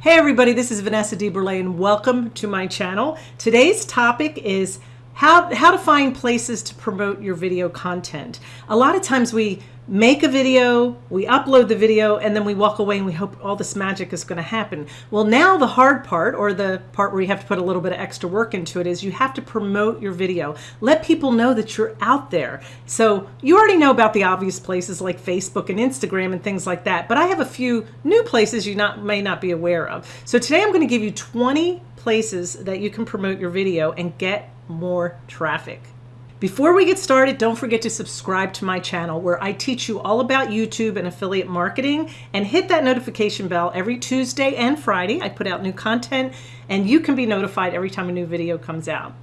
Hey everybody, this is Vanessa DeBurle and welcome to my channel. Today's topic is how, how to find places to promote your video content. A lot of times we make a video, we upload the video, and then we walk away and we hope all this magic is going to happen. Well, now the hard part, or the part where you have to put a little bit of extra work into it, is you have to promote your video. Let people know that you're out there. So you already know about the obvious places like Facebook and Instagram and things like that, but I have a few new places you not may not be aware of. So today I'm going to give you 20 places that you can promote your video and get more traffic. Before we get started, don't forget to subscribe to my channel where I teach you all about YouTube and affiliate marketing and hit that notification bell every Tuesday and Friday. I put out new content and you can be notified every time a new video comes out.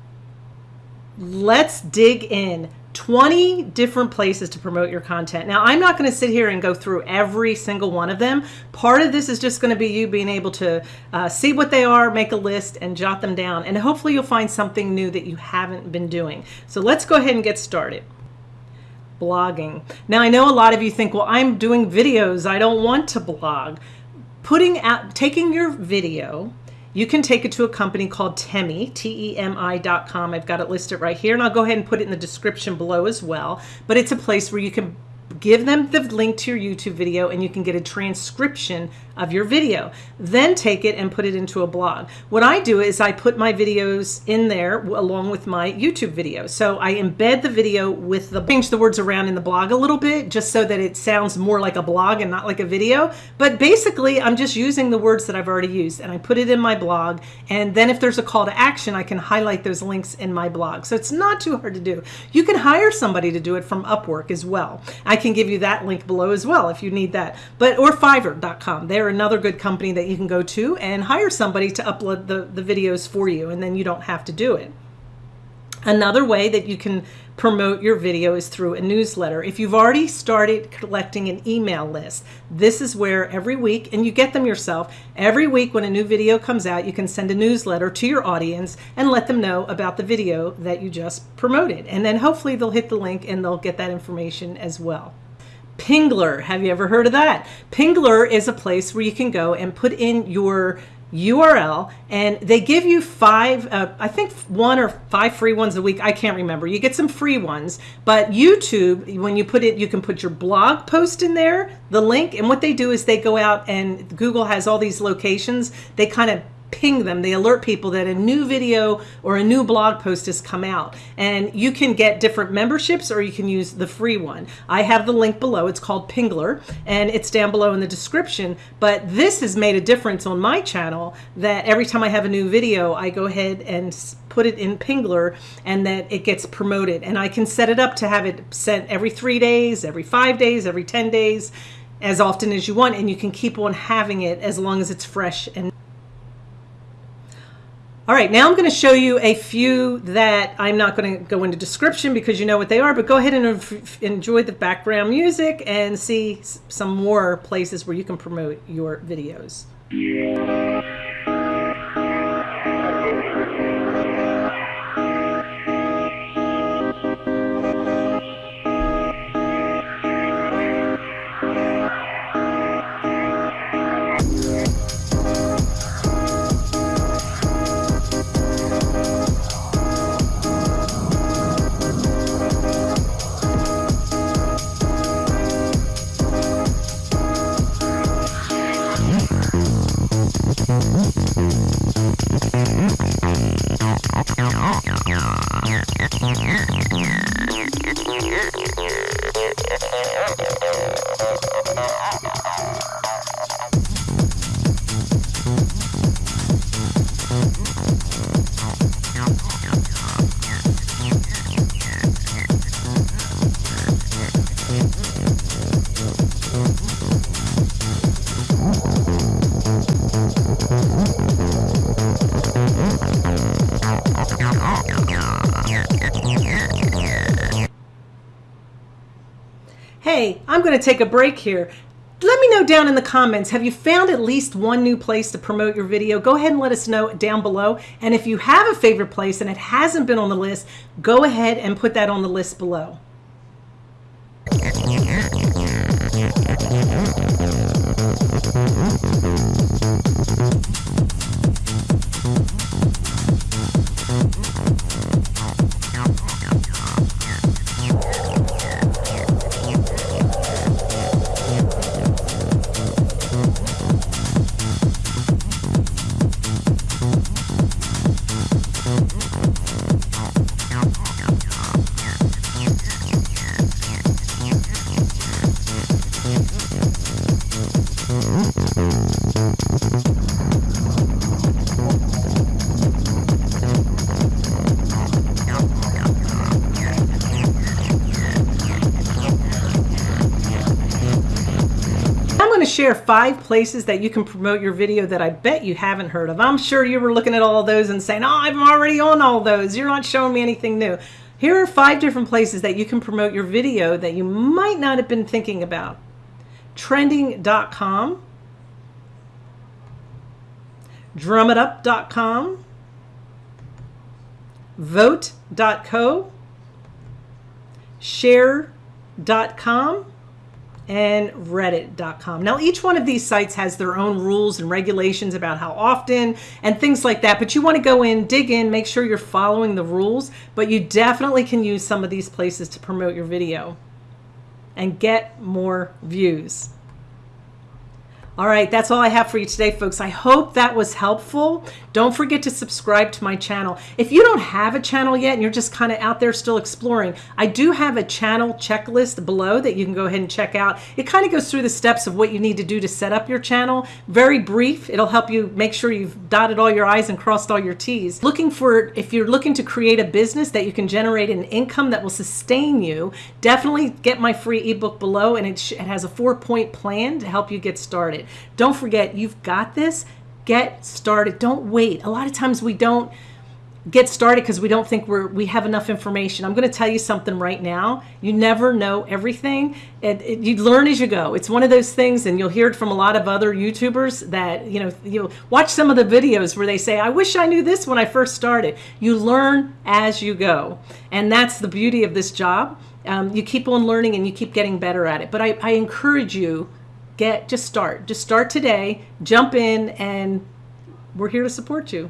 Let's dig in. 20 different places to promote your content. Now, I'm not going to sit here and go through every single one of them. Part of this is just going to be you being able to uh, see what they are, make a list, and jot them down. And hopefully you'll find something new that you haven't been doing. So let's go ahead and get started. Blogging. Now, I know a lot of you think, well, I'm doing videos. I don't want to blog. Putting out, taking your video, you can take it to a company called Temi, T-E-M-I.com. I've got it listed right here, and I'll go ahead and put it in the description below as well. But it's a place where you can give them the link to your YouTube video and you can get a transcription of your video. Then take it and put it into a blog. What I do is I put my videos in there along with my YouTube video. So I embed the video with the, change the words around in the blog a little bit just so that it sounds more like a blog and not like a video. But basically I'm just using the words that I've already used and I put it in my blog. And then if there's a call to action, I can highlight those links in my blog. So it's not too hard to do. You can hire somebody to do it from Upwork as well. I can give you that link below as well if you need that. But or Fiverr.com. They're another good company that you can go to and hire somebody to upload the, the videos for you and then you don't have to do it. Another way that you can promote your video is through a newsletter. If you've already started collecting an email list, this is where every week, and you get them yourself, every week when a new video comes out, you can send a newsletter to your audience and let them know about the video that you just promoted. And then hopefully they'll hit the link and they'll get that information as well. Pingler, have you ever heard of that? Pingler is a place where you can go and put in your URL and they give you five, uh, I think one or five free ones a week. I can't remember. You get some free ones, but YouTube, when you put it, you can put your blog post in there, the link. And what they do is they go out and Google has all these locations. They kind of ping them. They alert people that a new video or a new blog post has come out. And you can get different memberships or you can use the free one. I have the link below. It's called Pingler and it's down below in the description. But this has made a difference on my channel that every time I have a new video, I go ahead and put it in Pingler and that it gets promoted. And I can set it up to have it sent every three days, every five days, every 10 days as often as you want and you can keep on having it as long as it's fresh and all right, now I'm going to show you a few that I'm not going to go into description because you know what they are, but go ahead and enjoy the background music and see some more places where you can promote your videos. Hey, I'm going to take a break here. Let me know down in the comments, have you found at least one new place to promote your video? Go ahead and let us know down below. And if you have a favorite place and it hasn't been on the list, go ahead and put that on the list below. Thank you. Share five places that you can promote your video that I bet you haven't heard of. I'm sure you were looking at all those and saying, oh, I'm already on all those. You're not showing me anything new. Here are five different places that you can promote your video that you might not have been thinking about. Trending.com, drumitup.com, vote.co, share.com, and reddit.com. Now each one of these sites has their own rules and regulations about how often and things like that, but you want to go in, dig in, make sure you're following the rules, but you definitely can use some of these places to promote your video and get more views. All right, that's all I have for you today, folks. I hope that was helpful. Don't forget to subscribe to my channel. If you don't have a channel yet and you're just kind of out there still exploring, I do have a channel checklist below that you can go ahead and check out. It kind of goes through the steps of what you need to do to set up your channel. Very brief. It'll help you make sure you've dotted all your I's and crossed all your T's. Looking for, if you're looking to create a business that you can generate an income that will sustain you, definitely get my free ebook below and it, it has a four point plan to help you get started. Don't forget, you've got this. Get started. Don't wait. A lot of times we don't get started because we don't think we're we have enough information. I'm going to tell you something right now. You never know everything. You learn as you go. It's one of those things, and you'll hear it from a lot of other YouTubers that you know. You watch some of the videos where they say, "I wish I knew this when I first started." You learn as you go, and that's the beauty of this job. Um, you keep on learning and you keep getting better at it. But I, I encourage you get just start. Just start today jump in and we're here to support you.